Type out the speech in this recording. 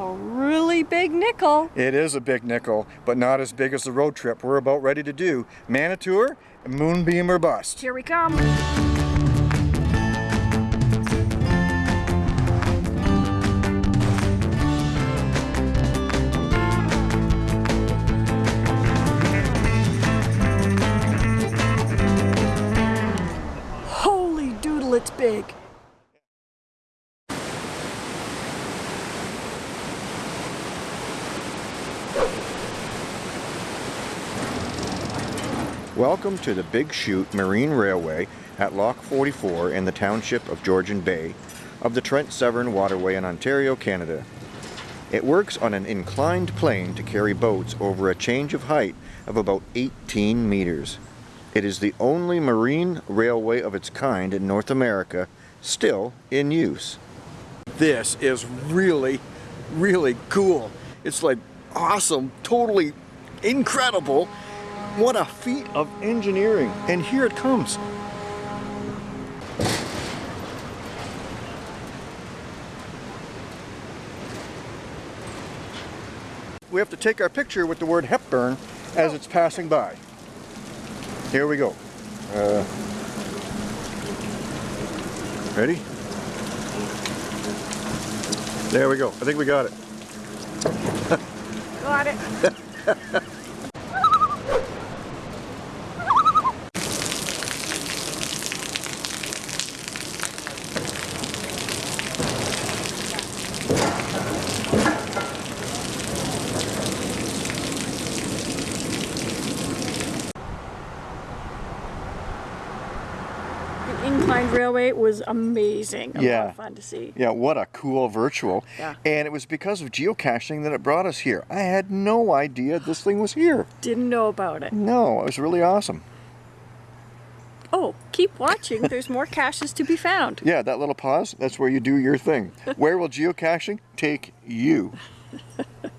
A really big nickel. It is a big nickel, but not as big as the road trip we're about ready to do. Manitour, Moonbeam or Bust. Here we come. Holy doodle, it's big. Welcome to the Big Chute Marine Railway at Lock 44 in the township of Georgian Bay of the Trent Severn Waterway in Ontario, Canada. It works on an inclined plane to carry boats over a change of height of about 18 meters. It is the only marine railway of its kind in North America still in use. This is really, really cool. It's like awesome, totally incredible. What a feat of engineering. And here it comes. We have to take our picture with the word Hepburn as it's passing by. Here we go. Uh, ready? There we go. I think we got it. Got it. The inclined railway was amazing. A lot Yeah. of fun to see. Yeah, what a cool virtual. Yeah. And it was because of geocaching that it brought us here. I had no idea this thing was here. Didn't know about it. No, it was really awesome. Oh, keep watching. There's more caches to be found. Yeah, that little pause, that's where you do your thing. Where will geocaching take you?